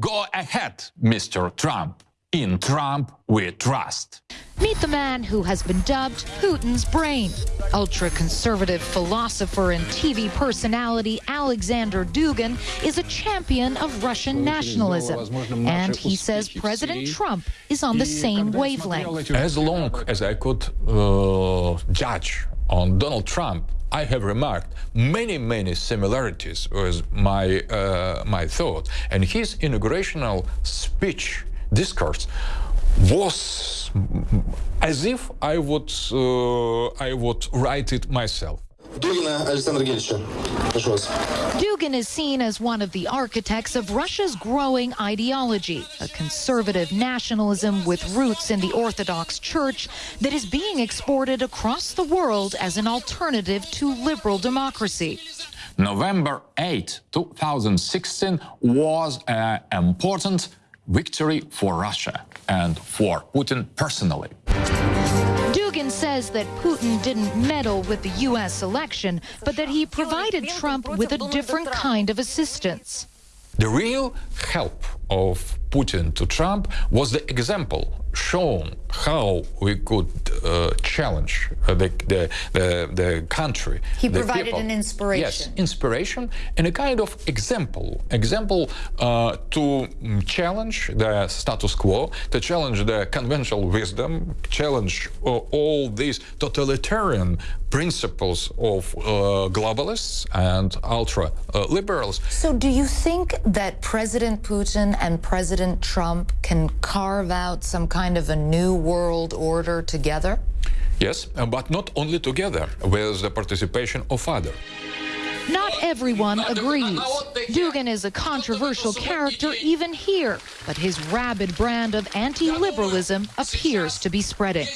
Go ahead, Mr. Trump. In Trump we trust. Meet the man who has been dubbed Putin's brain. Ultra conservative philosopher and TV personality Alexander Dugin is a champion of Russian nationalism. And he says President Trump is on the same wavelength. As long as I could uh, judge on Donald Trump, I have remarked many, many similarities with my, uh, my thought. And his inaugurational speech, discourse, was as if I would, uh, I would write it myself. Дугина Александра Гельевича. Прошу вас. Dugin is seen as one of the architects of Russia's growing ideology, a conservative nationalism with roots in the Orthodox Church that is being exported across the world as an alternative to liberal democracy. November 8, 2016 was an important victory for Russia and for Putin personally. Says that Putin didn't meddle with the U.S. election, but that he provided Trump with a different kind of assistance. The real help of Putin to Trump was the example shown how we could uh, challenge uh, the, the, the, the, country. He the provided people. an inspiration. Yes, inspiration and a kind of example. Example uh, to challenge the status quo, to challenge the conventional wisdom, challenge uh, all these totalitarian principles of uh, globalists and ultra-liberals. so do you think that President Putin and President Trump can carve out some kind of a new world order together? Yes, uh, but not only together, with the participation of others. Not everyone agrees. Dugin is a controversial character even here, but his rabid brand of anti-liberalism appears to be spreading.